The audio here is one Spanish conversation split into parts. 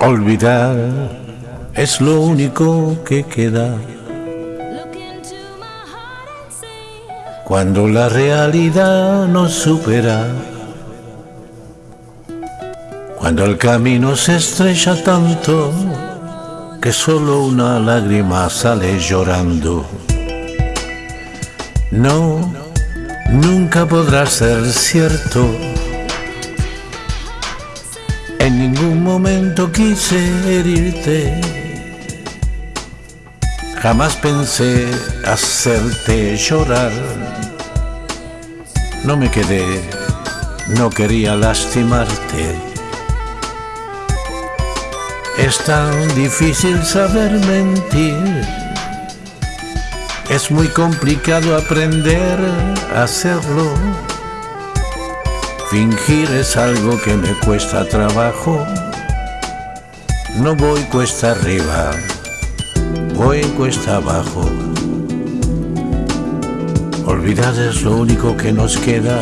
Olvidar es lo único que queda cuando la realidad nos supera. Cuando el camino se estrecha tanto que solo una lágrima sale llorando. No, nunca podrá ser cierto. En ningún momento quise herirte. Jamás pensé hacerte llorar. No me quedé, no quería lastimarte. Es tan difícil saber mentir. Es muy complicado aprender a hacerlo. Fingir es algo que me cuesta trabajo. No voy cuesta arriba, voy cuesta abajo. Olvidar es lo único que nos queda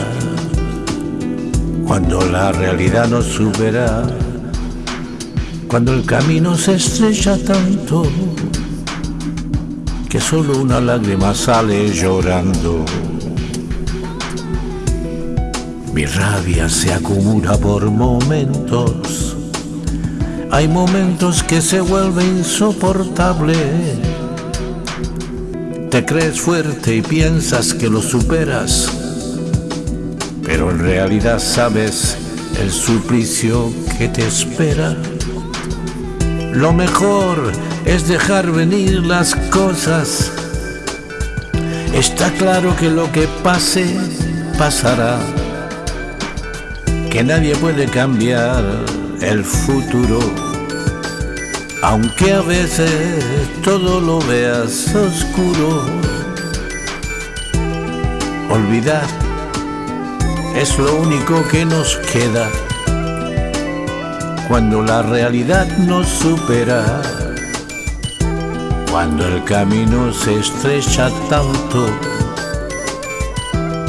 cuando la realidad nos supera cuando el camino se estrecha tanto que solo una lágrima sale llorando. Mi rabia se acumula por momentos, hay momentos que se vuelve insoportable. Te crees fuerte y piensas que lo superas, pero en realidad sabes el suplicio que te espera. Lo mejor es dejar venir las cosas. Está claro que lo que pase, pasará. Que nadie puede cambiar el futuro. Aunque a veces todo lo veas oscuro. Olvidar es lo único que nos queda cuando la realidad nos supera, cuando el camino se estrecha tanto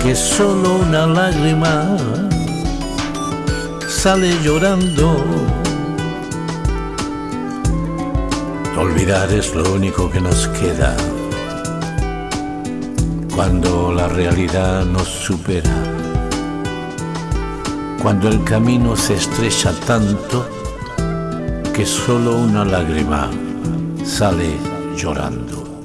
que solo una lágrima sale llorando. Olvidar es lo único que nos queda cuando la realidad nos supera cuando el camino se estrecha tanto que solo una lágrima sale llorando.